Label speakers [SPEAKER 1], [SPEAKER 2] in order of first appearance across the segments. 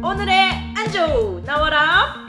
[SPEAKER 1] 오늘의 안주 나와라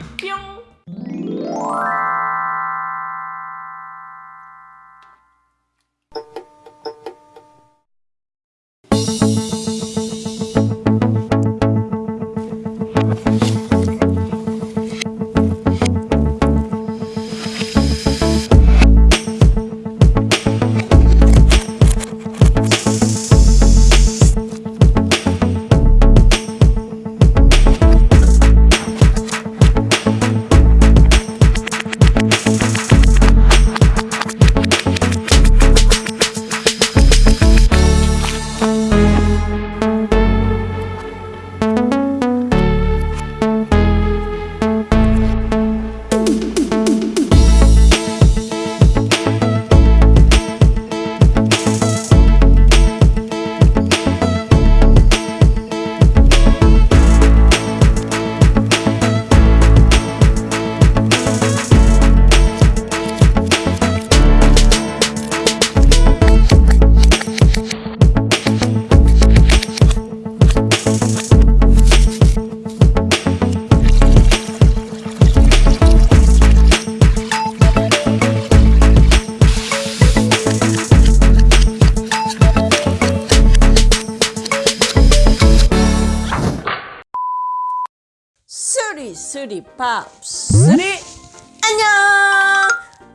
[SPEAKER 1] 쓰리 밥쓰리 안녕.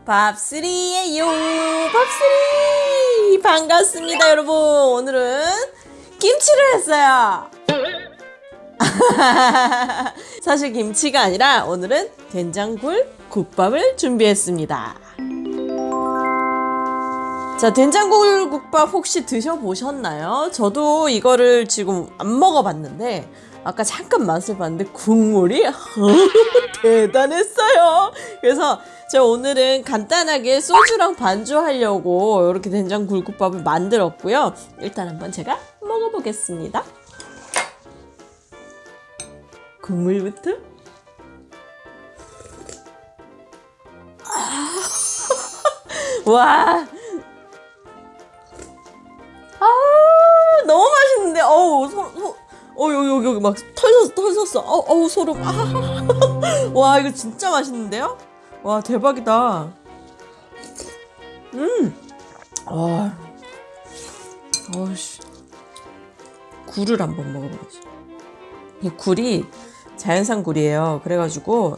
[SPEAKER 1] 밥쓰리예요. 밥쓰리 반갑습니다 여러분. 오늘은 김치를 했어요. 사실 김치가 아니라 오늘은 된장굴 국밥을 준비했습니다. 자 된장굴 국밥 혹시 드셔보셨나요? 저도 이거를 지금 안 먹어봤는데 아까 잠깐 맛을 봤는데 국물이 대단했어요. 그래서 제가 오늘은 간단하게 소주랑 반주하려고 이렇게 된장 굴국밥을 만들었고요. 일단 한번 제가 먹어보겠습니다. 국물부터. 아, 와. 어 여기 여기 여기 막 털었어 털었어. 어 어우 소름. 아 와 이거 진짜 맛있는데요? 와 대박이다. 음와. 어씨. 굴을 한번 먹어봐야지. 이 굴이 자연산 굴이에요. 그래가지고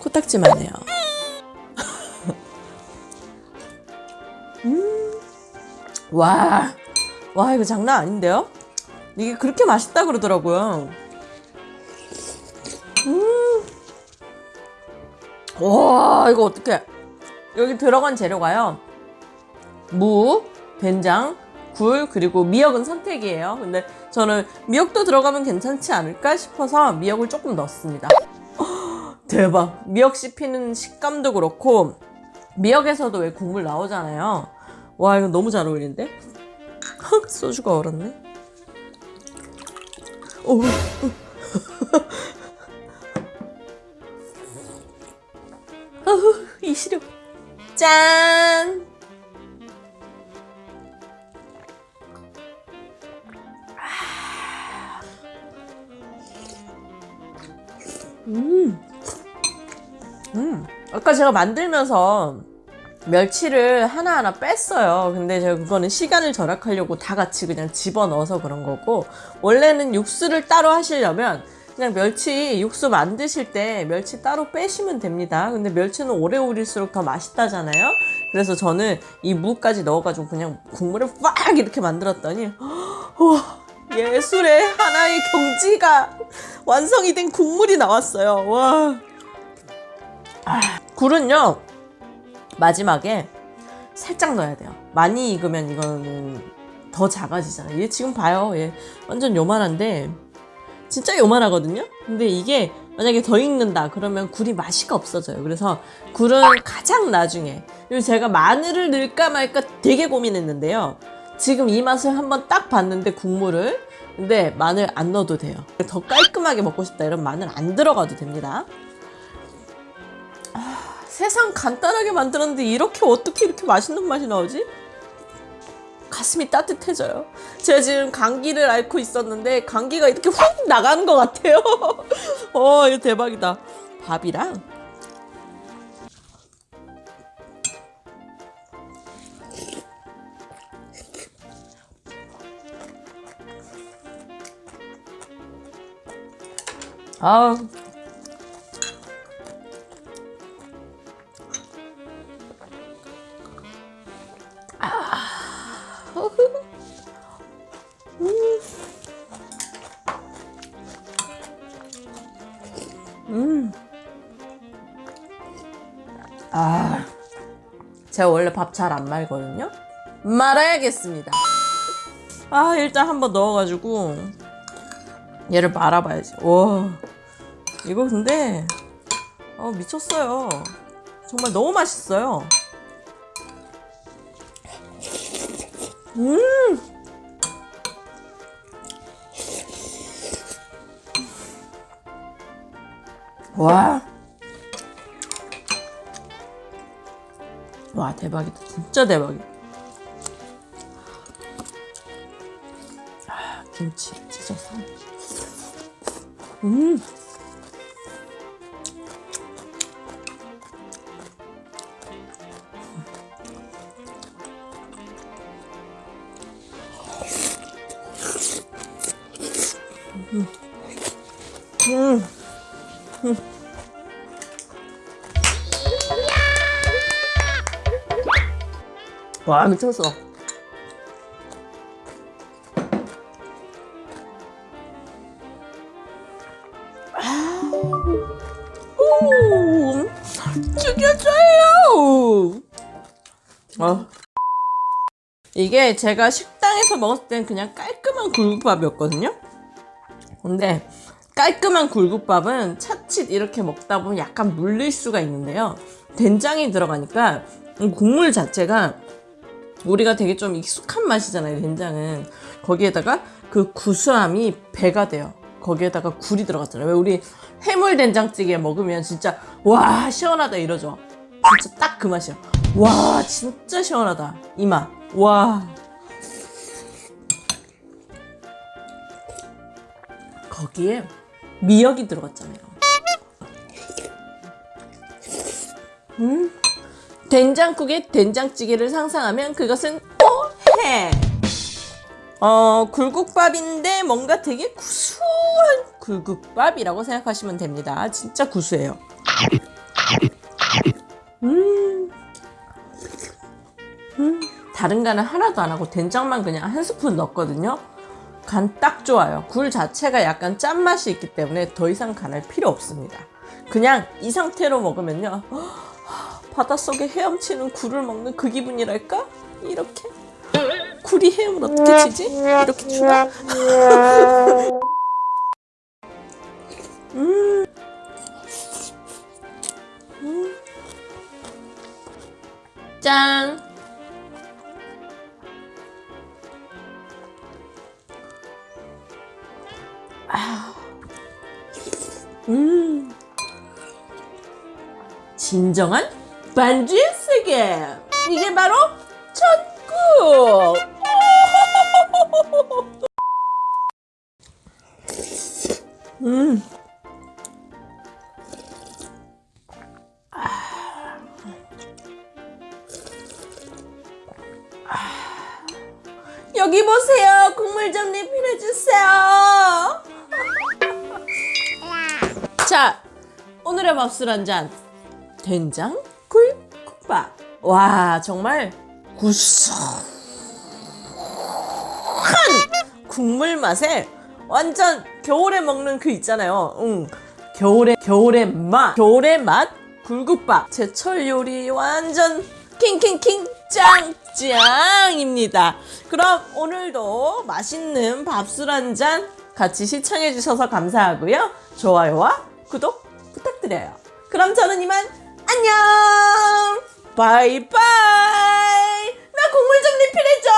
[SPEAKER 1] 코딱지만 해요. 음와. 와 이거 장난 아닌데요 이게 그렇게 맛있다 그러더라고요. 음. 와, 이거 어떻게 여기 들어간 재료가요. 무, 된장, 굴, 그리고 미역은 선택이에요. 근데 저는 미역도 들어가면 괜찮지 않을까 싶어서 미역을 조금 넣었습니다. 대박. 미역 씹히는 식감도 그렇고 미역에서도 왜 국물 나오잖아요. 와, 이거 너무 잘 어울리는데? 소주가 얼었네. 오. 어후, 이 시력. 짠! 음. 음. 아까 제가 만들면서 멸치를 하나하나 뺐어요. 근데 제가 그거는 시간을 절약하려고 다 같이 그냥 집어넣어서 그런 거고 원래는 육수를 따로 하시려면 그냥 멸치 육수 만드실 때 멸치 따로 빼시면 됩니다. 근데 멸치는 오래 우릴수록 더 맛있다잖아요. 그래서 저는 이 무까지 넣어가지고 그냥 국물을 빡 이렇게 만들었더니 와 예술의 하나의 경지가 완성이 된 국물이 나왔어요. 와. 아, 굴은요 마지막에 살짝 넣어야 돼요. 많이 익으면 이거는 더 작아지잖아요. 얘 지금 봐요. 얘 완전 요만한데 진짜 요만하거든요. 근데 이게 만약에 더 익는다 그러면 굴이 맛이가 없어져요. 그래서 굴은 가장 나중에 그리고 제가 마늘을 넣을까 말까 되게 고민했는데요. 지금 이 맛을 한번 딱 봤는데 국물을 근데 마늘 안 넣어도 돼요. 더 깔끔하게 먹고 싶다 이런 마늘 안 들어가도 됩니다. 세상 간단하게 만들었는데 이렇게 어떻게 이렇게 맛있는 맛이 나오지? 가슴이 따뜻해져요. 제가 지금 감기를 앓고 있었는데 감기가 이렇게 훅 나가는 것 같아요. 어, 이거 대박이다. 밥이랑 아 아, 제가 원래 밥 잘 안 말거든요. 말아야겠습니다. 아, 일단 한번 넣어가지고 얘를 말아봐야지. 와, 이거 근데 어, 미쳤어요. 정말 너무 맛있어요. 음, 와. 와 대박이다. 진짜 대박이다. 아, 김치 찢어서 음 와. 미쳤어 오, 죽여줘요! 어. 이게 제가 식당에서 먹었을 땐 그냥 깔끔한 굴국밥이었거든요? 근데 깔끔한 굴국밥은 차칫 이렇게 먹다 보면 약간 물릴 수가 있는데요. 된장이 들어가니까 국물 자체가 우리가 되게 좀 익숙한 맛이잖아요 된장은. 거기에다가 그 구수함이 배가 돼요. 거기에다가 굴이 들어갔잖아요. 왜 우리 해물 된장찌개 먹으면 진짜 와 시원하다 이러죠. 진짜 딱 그 맛이야 와 진짜 시원하다 이 맛 와. 거기에 미역이 들어갔잖아요. 음 된장국에 된장찌개를 상상하면 그것은 오해. 어, 굴국밥인데 뭔가 되게 구수한 굴국밥이라고 생각하시면 됩니다. 진짜 구수해요. 음. 음. 다른 간은 하나도 안 하고 된장만 그냥 한 스푼 넣었거든요. 간 딱 좋아요. 굴 자체가 약간 짠맛이 있기 때문에 더 이상 간할 필요 없습니다. 그냥 이 상태로 먹으면요. 바닷속에 헤엄치는 굴을 먹는 그 기분이랄까? 이렇게 굴이 헤엄을 어떻게 치지? 이렇게 추나? 음. 음. 짠! 아. 음. 진정한 반지의 세계. 이게 바로 천국. 음. 여기 보세요. 국물 좀 리필해 주세요. 자 오늘의 밥술 한잔. 된장 굴국밥 와 정말 구수한 국물 맛에 완전 겨울에 먹는 그 있잖아요. 응. 겨울에 겨울의 맛. 겨울의 맛. 굴국밥. 제철 요리 완전 킹킹킹 짱짱입니다. 그럼 오늘도 맛있는 밥술 한 잔 같이 시청해 주셔서 감사하고요. 좋아요와 구독 부탁드려요. 그럼 저는 이만 안녕 바이바이. 나 국물 좀 리필해줘